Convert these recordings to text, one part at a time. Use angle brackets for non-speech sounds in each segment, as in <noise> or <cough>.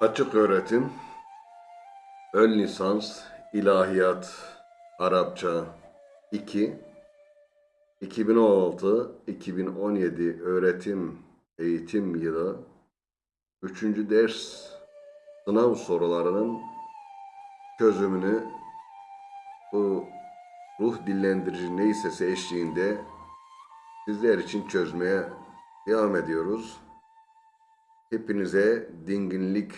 Açık öğretim, ön lisans, ilahiyat, Arapça 2, 2016-2017 öğretim eğitim yılı 3. ders sınav sorularının çözümünü bu ruh dillendirici neyse eşliğinde sizler için çözmeye devam ediyoruz. Hepinize dinginlik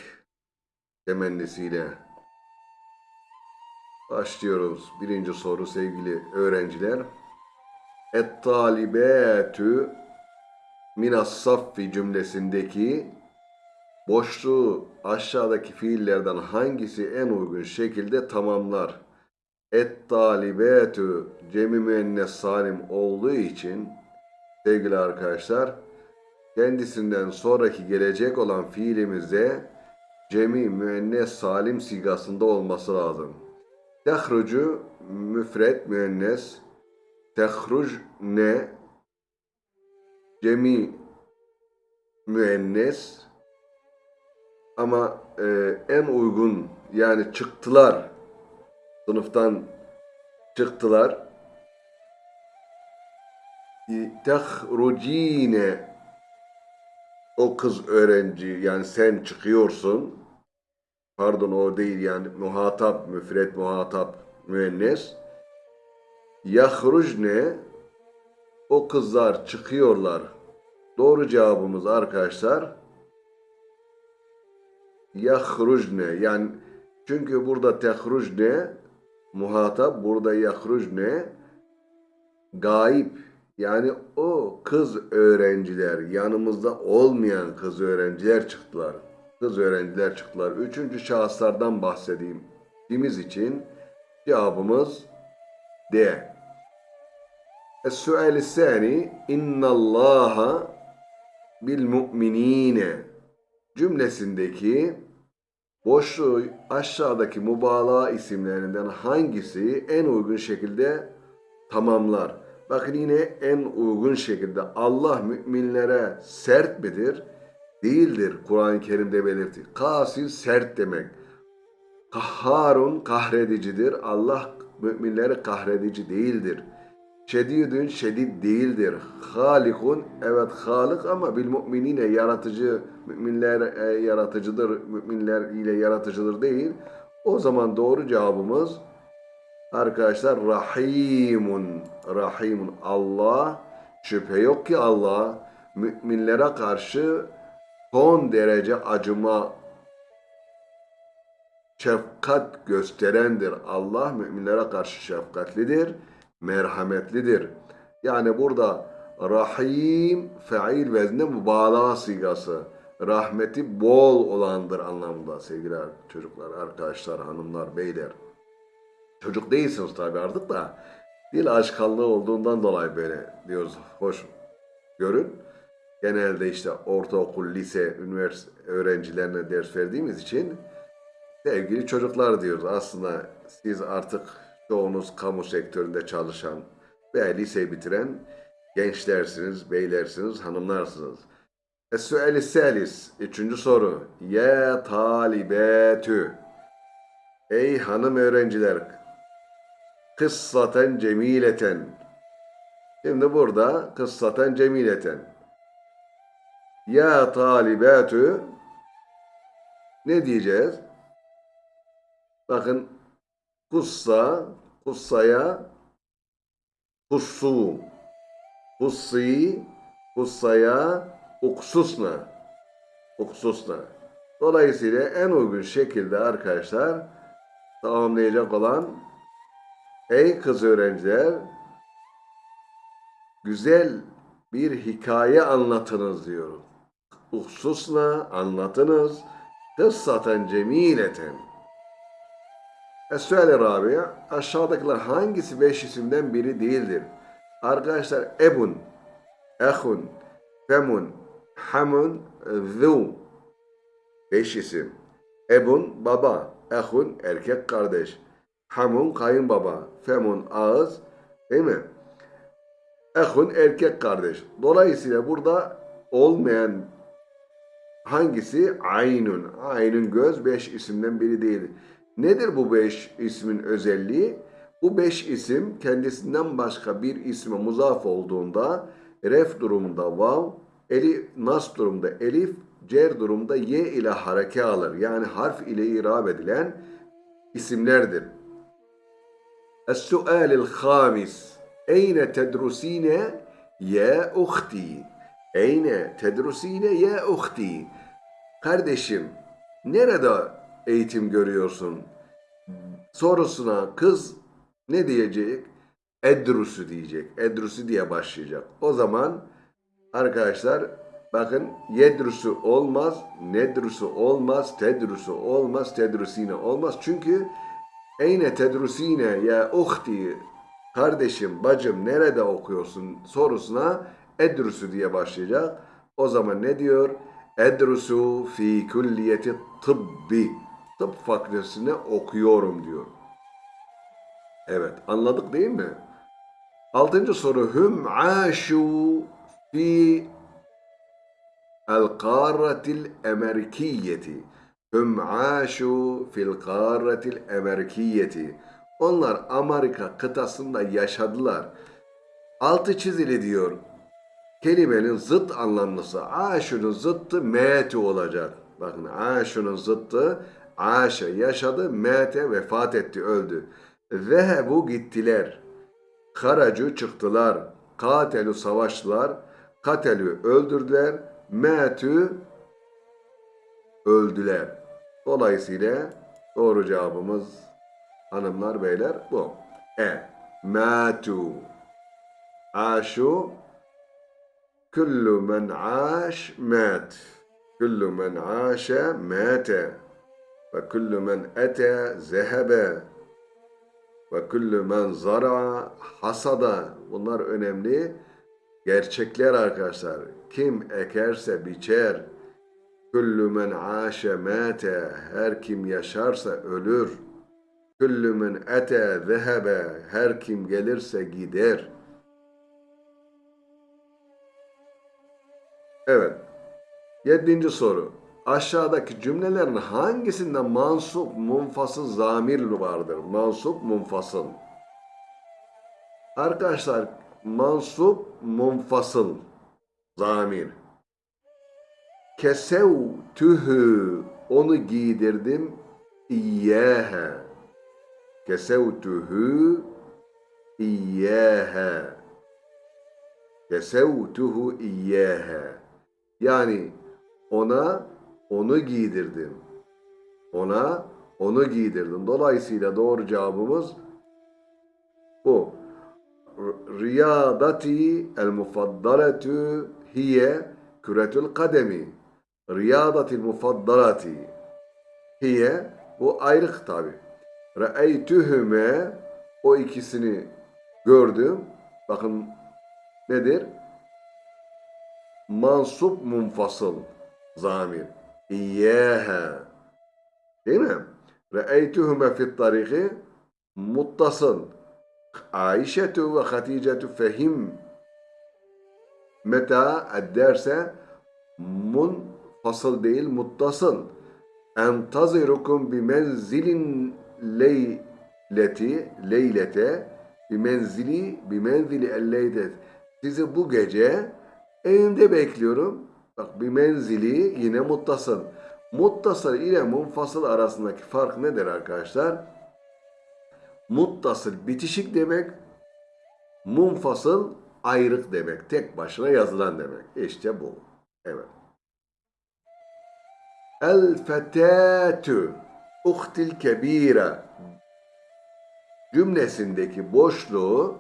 temennisiyle başlıyoruz. Birinci soru sevgili öğrenciler. Et talibetü minas saffi cümlesindeki boşluğu aşağıdaki fiillerden hangisi en uygun şekilde tamamlar? Et talibetü cemi müennes salim olduğu için sevgili arkadaşlar kendisinden sonraki gelecek olan fiilimizde cemi müennes salim sigasında olması lazım. Tehrucu müfret müennes tehruc ne? Cemi müennes. Ama e, en uygun yani çıktılar sınıftan çıktılar. Tehrucine o kız öğrenci yani sen çıkıyorsun. Pardon o değil yani muhatap müfret muhatap müennes. Yahrucne o kızlar çıkıyorlar. Doğru cevabımız arkadaşlar yahrucne yani çünkü burada tehrucne muhatap burada yahrucne gayip yani o kız öğrenciler yanımızda olmayan kız öğrenciler çıktılar. Kız öğrenciler çıktılar. Üçüncü şahıslardan bahsedeyim. Dimiz için cevabımız D. Es-su'al sani innallaha bil mu'minine cümlesindeki boşluğu aşağıdaki mübalağa isimlerinden hangisi en uygun şekilde tamamlar? Bakın yine en uygun şekilde Allah müminlere sert midir? Değildir Kur'an-ı Kerim'de belirtti. Kasil sert demek. Kahharun kahredicidir. Allah müminleri kahredici değildir. Şedidün şedid değildir. Halikun evet halik ama bil müminine yaratıcı müminler e, yaratıcıdır. Müminler ile yaratıcıdır değil. O zaman doğru cevabımız Arkadaşlar Rahimun, Rahimun Allah şüphe yok ki Allah müminlere karşı son derece acıma şefkat gösterendir. Allah müminlere karşı şefkatlidir, merhametlidir. Yani burada Rahim feil vezne mübalağa sigası. Rahmeti bol olandır anlamında sevgili çocuklar, arkadaşlar, hanımlar, beyler. Çocuk değilsiniz tabii artık da dil aşkallığı olduğundan dolayı böyle diyoruz. Hoş görün. Genelde işte ortaokul, lise, üniversite öğrencilerine ders verdiğimiz için sevgili çocuklar diyoruz. Aslında siz artık çoğunuz kamu sektöründe çalışan ve lise bitiren gençlersiniz, beylersiniz, hanımlarsınız. Es-su'el salis. Üçüncü soru. Ya talibetü. Ey hanım öğrenciler, kıssaten cemileten. Şimdi burada kıssaten cemileten. Ya talibatü ne diyeceğiz? Bakın kussa, kussaya kussu, kussi, kussaya uksusna, uksusna. Dolayısıyla en uygun şekilde arkadaşlar tamamlayacak olan Ey kız öğrenciler, güzel bir hikaye anlatınız diyor. Hususla anlatınız. Kıssaten cemileten. Rabia, aşağıdakiler hangisi beş isimden biri değildir? Arkadaşlar ebun, ehun, femun, hamun, zu. Beş isim. Ebun baba, ehun erkek kardeş. Hamun kayınbaba, femun ağız değil mi? Ehun erkek kardeş. Dolayısıyla burada olmayan Hangisi? Aynun. Aynun göz beş isimden biri değil. Nedir bu beş ismin özelliği? Bu beş isim kendisinden başka bir isme muzaf olduğunda ref durumunda vav, eli nas durumunda elif, cer durumunda ye ile hareke alır. Yani harf ile irab edilen isimlerdir. السؤال الخامس أين تدرسين يا أختي أين تدرسين يا أختي Kardeşim nerede eğitim görüyorsun? Sorusuna kız ne diyecek? Edrusu diyecek. Edrusu diye başlayacak. O zaman arkadaşlar bakın yedrusu olmaz, nedrusu olmaz, tedrusu olmaz, tedrusine olmaz. Çünkü Eyne tedrusine ya uhti kardeşim, bacım nerede okuyorsun sorusuna edrusu diye başlayacak. O zaman ne diyor? Edrusu fi külliyeti tıbbi. Tıp fakültesine okuyorum diyor. Evet anladık değil mi? Altıncı soru. Hüm aşu fi el kâretil emerkiyeti. Hüm aşu fil kâretil emerkiyeti. Onlar Amerika kıtasında yaşadılar. Altı çizili diyor. Kelimenin zıt anlamlısı. Aşunun zıttı metu olacak. Bakın aşunun zıttı aşa yaşadı, mete vefat etti, öldü. Zehebu gittiler. Haracu çıktılar. Katelu savaştılar. Katelü öldürdüler. Metü öldüler. Dolayısıyla doğru cevabımız hanımlar beyler bu. E. Matu. Aşu. Kullu men aş mat. Kullu men aşe mate. Ve kullu men ete zehebe. Ve kullu men zara hasada. Bunlar önemli gerçekler arkadaşlar. Kim ekerse biçer. Kullu men aşe mate. Her kim yaşarsa ölür. Kullu men ete zehebe. Her kim gelirse gider. Evet. Yedinci soru. Aşağıdaki cümlelerin hangisinde mansup munfasıl zamir vardır? Mansup munfasıl. Arkadaşlar mansup munfasıl zamir. Kesevtühü onu giydirdim iyyehe. Kesevtühü iyyehe. Kesevtuhu iyyehe. Yani ona onu giydirdim. Ona onu giydirdim. Dolayısıyla doğru cevabımız bu. Riyadati el mufaddaletu hiye küretül kademi. Riyadati mufaddalati hiye bu ayrık tabi. Re'eytühüme o ikisini gördüm. Bakın nedir? Mansup munfasıl zamir. İyyâhe. Değil mi? Re'eytühüme fit tariki muttasıl. Aişetu ve Haticetu fehim meta ederse munfasıl değil muttasıl. Entazirukum bi menzilin leyleti leylete bi menzili bi menzili elleydet. Sizi bu gece evimde bekliyorum. Bak bir menzili yine muttasıl. Muttasıl ile munfasıl arasındaki fark nedir arkadaşlar? Muttasıl bitişik demek, munfasıl ayrık demek. Tek başına yazılan demek. İşte bu. Evet. El fetâtü uhtil kebire cümlesindeki boşluğu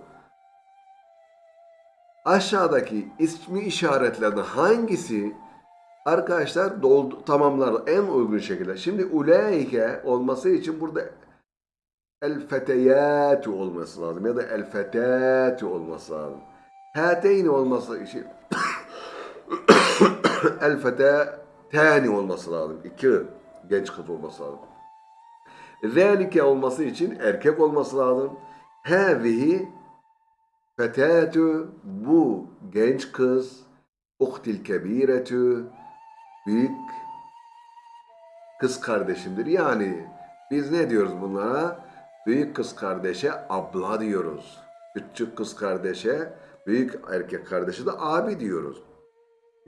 aşağıdaki ismi işaretlerden hangisi arkadaşlar doldu, tamamlar en uygun şekilde. Şimdi ulaike olması için burada el feteyatu olması lazım ya da el fetatu olması lazım. Hateyni olması için <coughs> el fetetani olması lazım. İki genç kız olması lazım. Zelike olması için erkek olması lazım. Hâzihi fetâtü bu genç kız uhtil kebiretü büyük kız kardeşimdir. Yani biz ne diyoruz bunlara? Büyük kız kardeşe abla diyoruz. Küçük kız kardeşe, büyük erkek kardeşe de abi diyoruz.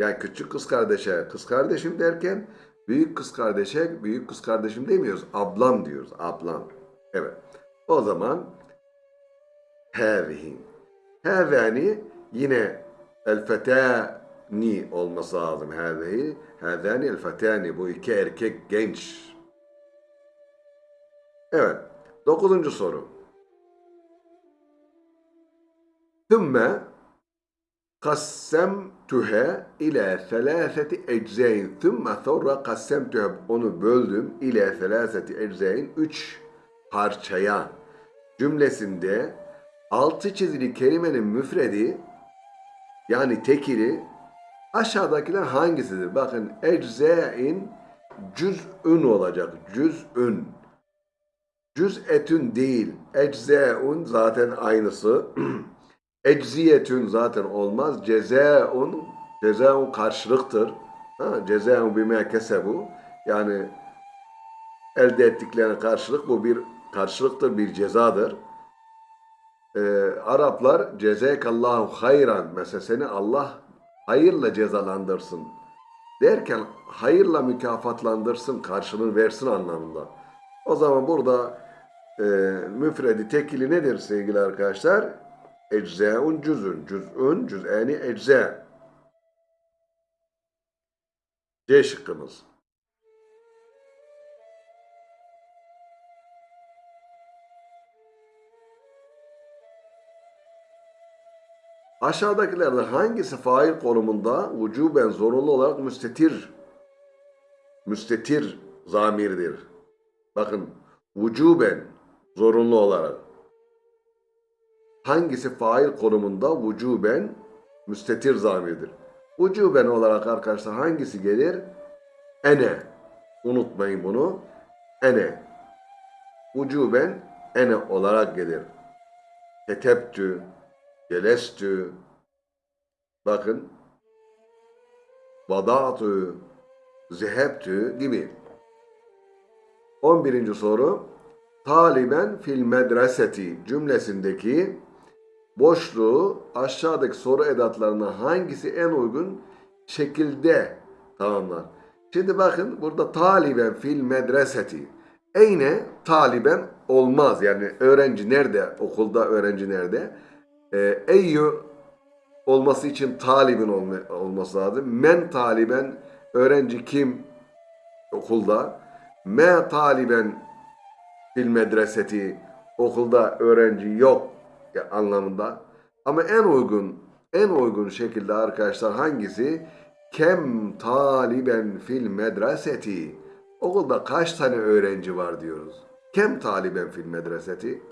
Yani küçük kız kardeşe kız kardeşim derken büyük kız kardeşe büyük kız kardeşim demiyoruz. Ablam diyoruz. Ablam. Evet. O zaman hâzihi. Hâzâni yine el fetâni olması lazım. Hâzihi. Hâzâni el fetâni. Bu iki erkek genç. Evet. Dokuzuncu soru. Thümme kassemtuha ila selaseti eczain. Thümme sonra kassemtuha onu böldüm ila selaseti eczain. Üç parçaya cümlesinde altı çizili kelimenin müfredi yani tekili aşağıdakiler hangisidir? Bakın eczain cüz'ün olacak. Cüz'ün. Cüz'etün değil. Eczaun zaten aynısı. <clears throat> Ecziyetün zaten olmaz. Cezaun cezaun karşılıktır. Ha, cezaun bime kesebu. Yani elde ettiklerine karşılık bu bir karşılıktır, bir cezadır. Ee, Araplar cezekallahu hayran mesela seni Allah hayırla cezalandırsın derken hayırla mükafatlandırsın, karşılığını versin anlamında. O zaman burada e, müfredi tekili nedir sevgili arkadaşlar? Eczaun cüzün, cüz'ün, cüz'eni ecza. C şıkkımız. Aşağıdakilerden hangisi fail konumunda vücuben zorunlu olarak müstetir müstetir zamirdir? Bakın vücuben zorunlu olarak. Hangisi fail konumunda vücuben müstetir zamirdir? Vücuben olarak arkadaşlar hangisi gelir? Ene. Unutmayın bunu. Ene. Vücuben ene olarak gelir. Ketebtü, celestü, bakın, vada'tü, zehebtü gibi. 11. soru. Taliben fil medreseti cümlesindeki boşluğu aşağıdaki soru edatlarına hangisi en uygun şekilde tamamlar? Şimdi bakın burada taliben fil medreseti. Eyne taliben olmaz. Yani öğrenci nerede? Okulda öğrenci nerede? Ee, eyyü olması için talibin olma, olması lazım. Men taliben öğrenci kim okulda? Me taliben fil medreseti okulda öğrenci yok anlamında. Ama en uygun en uygun şekilde arkadaşlar hangisi? Kem taliben fil medreseti. Okulda kaç tane öğrenci var diyoruz. Kem taliben fil medreseti.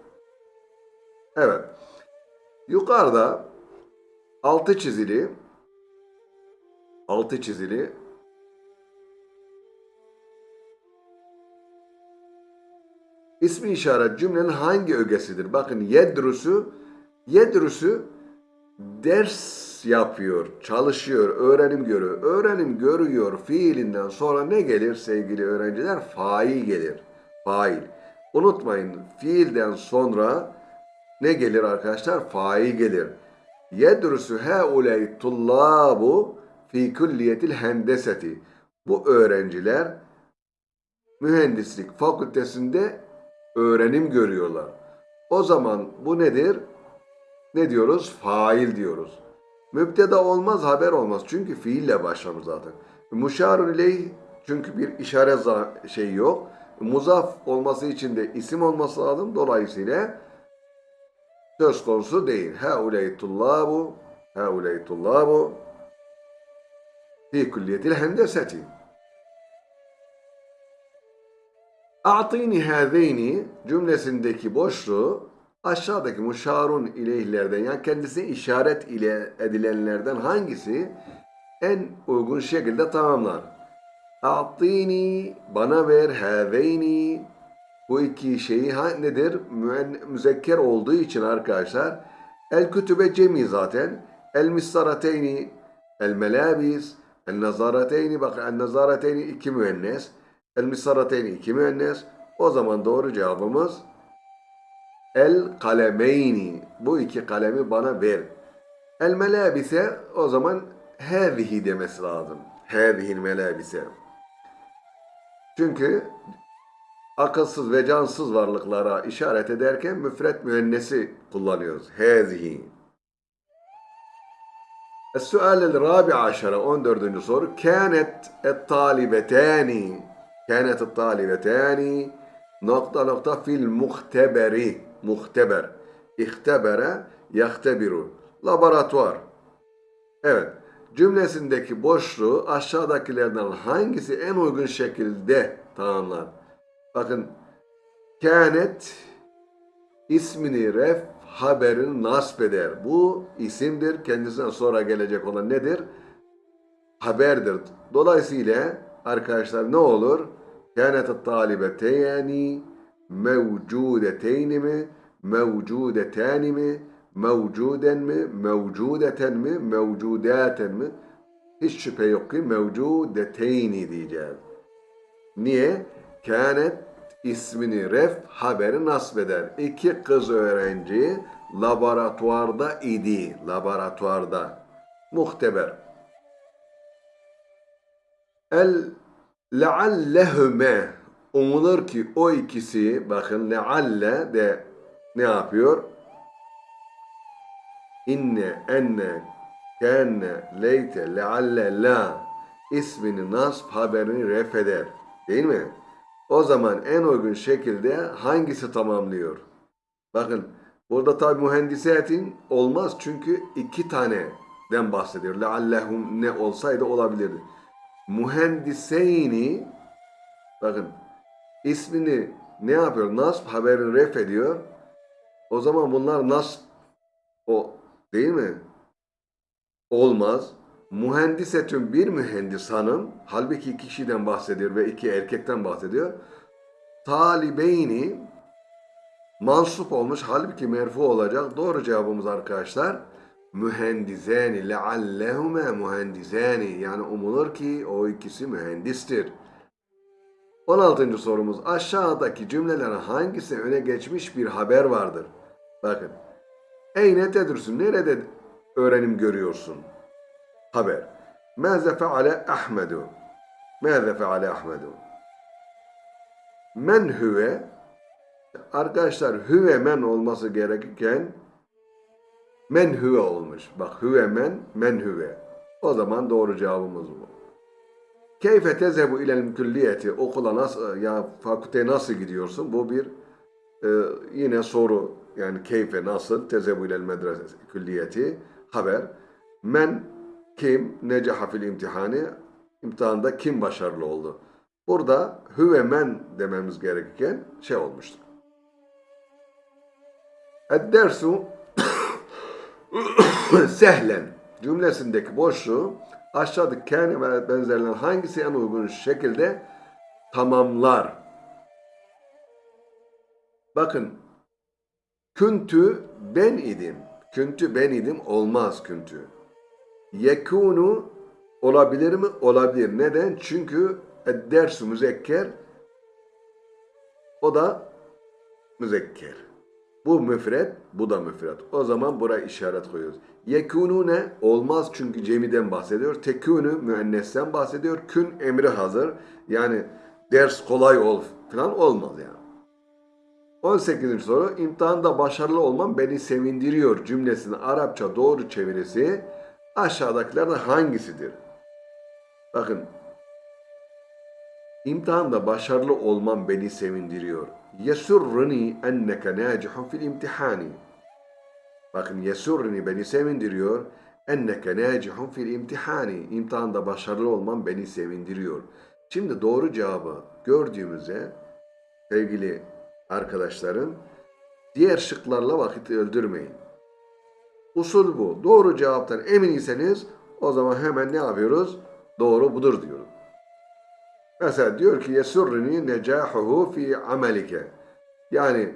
Evet. Yukarıda altı çizili altı çizili İsmi işaret cümlenin hangi ögesidir? Bakın yedrusu, yedrusu ders yapıyor, çalışıyor, öğrenim görüyor. Öğrenim görüyor fiilinden sonra ne gelir sevgili öğrenciler? Fail gelir. Fail. Unutmayın fiilden sonra ne gelir arkadaşlar? Fail gelir. Yedrusu heuley tullabu fi külliyetil hendeseti. Bu öğrenciler mühendislik fakültesinde öğrenim görüyorlar. O zaman bu nedir? Ne diyoruz? Fail diyoruz. Mübteda olmaz, haber olmaz. Çünkü fiille başlamış zaten. Muşarun ileyh çünkü bir işaret şey yok. Muzaf olması için de isim olması lazım. Dolayısıyla söz konusu değil. Hauley tullabu hauley tullabu fi külliyetil hendeseti. A'tini hâzeyni cümlesindeki boşluğu aşağıdaki muşarun ileyhlerden yani kendisine işaret ile edilenlerden hangisi en uygun şekilde tamamlar? A'tini bana ver hâzeyni bu iki şeyi ha, nedir? Müzekker olduğu için arkadaşlar el kütübe cemi zaten el misarateyni el melabis el nazarateyni bak el nazarateyni iki müennes El missarateyni iki müennes. O zaman doğru cevabımız el kalemeyni. Bu iki kalemi bana ver. El melabise o zaman hâzihi demesi lazım. Hâzihil melabise. Çünkü akılsız ve cansız varlıklara işaret ederken müfret müennesi kullanıyoruz. Hâzihi. Es-sual el-rabi aşara 14. soru. Kânet et-talibetâni كانت الطالبتان nokta nokta fil muhteberi muhteber ihtebere yahtebiru laboratuvar evet cümlesindeki boşluğu aşağıdakilerden hangisi en uygun şekilde tamamlar bakın kânet ismini ref haberini nasp eder. Bu isimdir. Kendisinden sonra gelecek olan nedir? Haberdir. Dolayısıyla arkadaşlar ne olur? Kânet talibeteyni mevcudeteyni mi? Mevcudetani mi? Mevcuden mi? Mevcudeten mi? Mevcudaten mi? Hiç şüphe yok ki mevcudeteyni diyeceğiz. Niye? Kânet ismini ref haberi nasbeder. İki kız öğrenci laboratuvarda idi. Laboratuvarda. Muhteber. El leallehüme umulur ki o ikisi bakın lealle de ne yapıyor? İnne, enne, kenne, leyte, lealle, la ismini nasb haberini ref eder. Değil mi? O zaman en uygun şekilde hangisi tamamlıyor? Bakın burada tabi mühendisetin olmaz çünkü iki taneden bahsediyor. Leallehum ne olsaydı olabilirdi. Mühendiseyni bakın ismini ne yapıyor? Nasb haberini ref ediyor. O zaman bunlar nasb o değil mi? Olmaz. Mühendisetün bir mühendis hanım, halbuki iki kişiden bahsediyor ve iki erkekten bahsediyor. Talibeyni mansup olmuş, halbuki merfu olacak. Doğru cevabımız arkadaşlar mühendizeni leallehume mühendizeni yani umulur ki o ikisi mühendistir. 16. sorumuz aşağıdaki cümlelerin hangisi öne geçmiş bir haber vardır? Bakın. Eyne tedrüsün nerede öğrenim görüyorsun? haber. Mâze feale Ahmedu. Mâze feale Ahmedu. Men hüve arkadaşlar hüve men olması gerekirken men hüve olmuş. Bak hüve men, men hüve. O zaman doğru cevabımız bu. Keyfe tezebu ilel külliyeti okula nasıl ya fakülteye nasıl gidiyorsun? Bu bir e, yine soru yani keyfe nasıl tezebu ilel medrese külliyeti haber. Men kim necaha fil imtihani? İmtihanda kim başarılı oldu? Burada hüve men dememiz gerekirken şey olmuştur. Ed-dersu <coughs> sehlen cümlesindeki boşluğu aşağıdaki kâne ve benzerlerinin hangisi en uygun şekilde tamamlar? Bakın küntü ben idim. Küntü ben idim olmaz küntü. Yekunu olabilir mi? Olabilir. Neden? Çünkü dersu müzekker o da müzekker. Bu müfret, bu da müfret. O zaman buraya işaret koyuyoruz. Yekunu ne? Olmaz çünkü cemiden bahsediyor. Tekunu müennesten bahsediyor. Kün emri hazır. Yani ders kolay ol falan olmaz yani. 18. soru. İmtihanda başarılı olmam beni sevindiriyor cümlesinin Arapça doğru çevirisi aşağıdakilerden hangisidir? Bakın, imtihanda başarılı olmam beni sevindiriyor. Yesurruni enneke nacihun fil imtihani. Bakın yesurruni beni sevindiriyor. Enneke nacihun fil imtihani. İmtihanda başarılı olmam beni sevindiriyor. Şimdi doğru cevabı gördüğümüzde sevgili arkadaşlarım diğer şıklarla vakit öldürmeyin. Usul bu. Doğru cevaptan emin iseniz o zaman hemen ne yapıyoruz? Doğru budur diyoruz. Mesela diyor ki yesurrini necahuhu fi amelike. Yani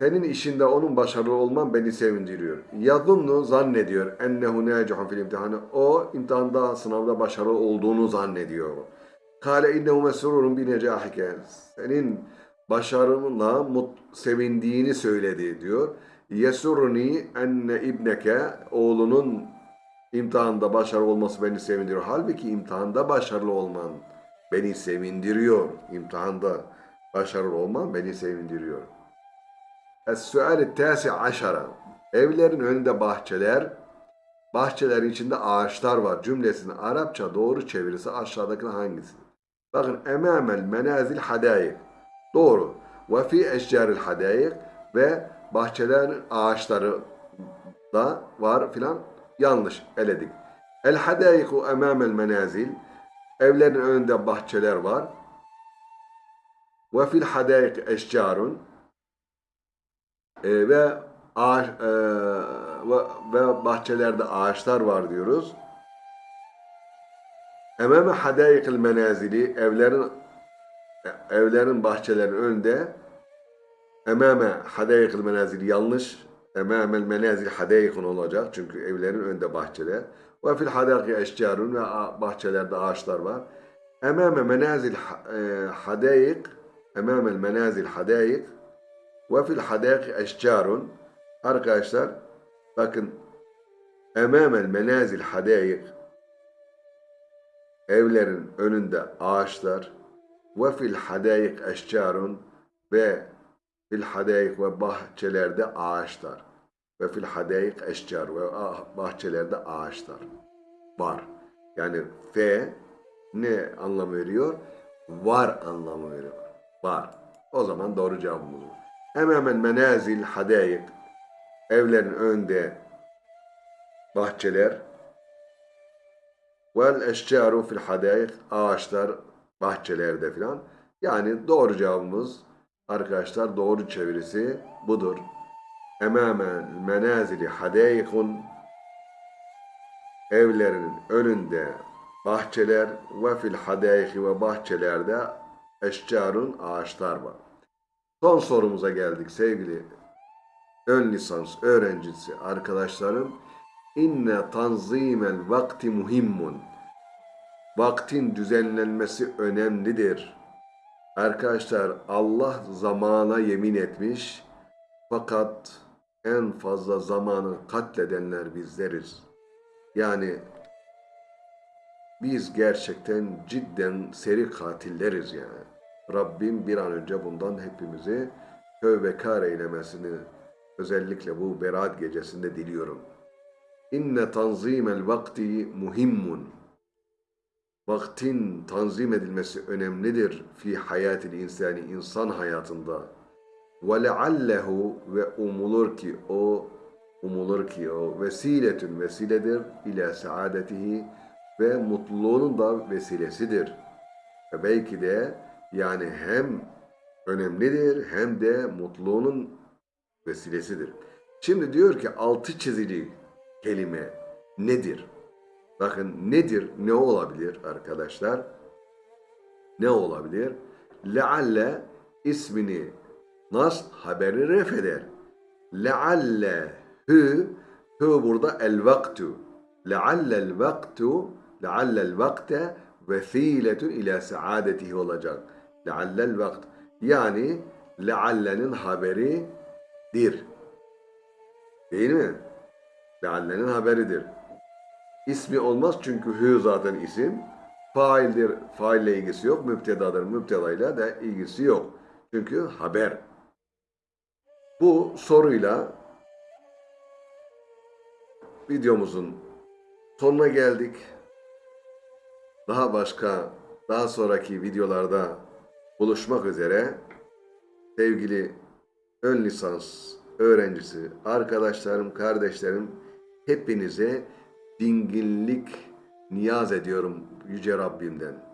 senin işinde onun başarılı olman beni sevindiriyor. Yadunnu zannediyor ennehu necahun fil imtihanı. O imtihanda, sınavda başarılı olduğunu zannediyor. Kale innehu mesrurun bi necahike. Senin başarınla mut, sevindiğini söyledi diyor. Yesuruni enne ibneke oğlunun imtihanda başarılı olması beni sevindiriyor. Halbuki imtihanda başarılı olman beni sevindiriyor. İmtihanda başarılı olman beni sevindiriyor. Es-sual tasi aşara. Evlerin önünde bahçeler, bahçelerin içinde ağaçlar var. Cümlesinin Arapça doğru çevirisi aşağıdaki hangisi? Bakın emamel menazil hadayık. Doğru. Ve fi eşcaril hadayık ve bahçelerin ağaçları da var filan yanlış eledik. El hadayiku emamel menazil. Evlerin önünde bahçeler var. Ve fil hadayik eşcarun. E, ve ağaç, e, ve, bahçelerde ağaçlar var diyoruz. Emame hadayikil menazili evlerin evlerin bahçelerin önünde emame hadayikil menazili yanlış emamel menazil hadayikun olacak çünkü evlerin önünde bahçeler ve fil hadayiki eşcarun ve bahçelerde ağaçlar var. Emame menazil ha- e, hadayik emamel menazil hadayik ve fil hadayiki eşcarun arkadaşlar bakın emamel menazil hadayik evlerin önünde ağaçlar ve fil hadayik eşcarun ve fil hadayik ve bahçelerde ağaçlar ve fil hadayik eşcar ve ah- bahçelerde ağaçlar var. Yani fe ne anlamı veriyor? Var anlamı veriyor. Var. O zaman doğru cevabımız bu. Hemen menazil hadayik evlerin önünde bahçeler Vel eşcaru fil hadayik ağaçlar bahçelerde filan. Yani doğru cevabımız arkadaşlar doğru çevirisi budur. Emame menazili hadayikun evlerinin önünde bahçeler ve fil hadayiki ve bahçelerde eşcarun ağaçlar var. Son sorumuza geldik sevgili ön lisans öğrencisi arkadaşlarım. İnne tanzimel vakti muhimmun. Vaktin düzenlenmesi önemlidir. Arkadaşlar Allah zamana yemin etmiş fakat en fazla zamanı katledenler bizleriz. Yani biz gerçekten cidden seri katilleriz yani. Rabbim bir an önce bundan hepimizi tövbekar eylemesini özellikle bu berat gecesinde diliyorum. İnne tanzimel vakti muhimmun. Vaktin tanzim edilmesi önemlidir fi hayatil insani insan hayatında. Leallehu ve umulur ki o umulur ki o vesiletün vesiledir ila saadetihi ve mutluluğunun da vesilesidir. Ve belki de yani hem önemlidir hem de mutluluğunun vesilesidir. Şimdi diyor ki altı çizili kelime nedir? Bakın nedir? Ne olabilir arkadaşlar? Ne olabilir? Lealle ismini nas haberi ref eder. Lealle hü hü burada el vaktu. Lealle el vaktu lealle el vakte vesiletun ila saadetihi olacak. Lealle el vakt. Yani leallenin haberi dir. Değil mi? Leallenin haberidir. İsmi olmaz çünkü hü zaten isim. Faildir, faille ilgisi yok. Müptedadır, müptedayla da ilgisi yok. Çünkü haber. Bu soruyla videomuzun sonuna geldik. Daha başka, daha sonraki videolarda buluşmak üzere. Sevgili ön lisans öğrencisi, arkadaşlarım, kardeşlerim hepinize dinginlik niyaz ediyorum Yüce Rabbimden.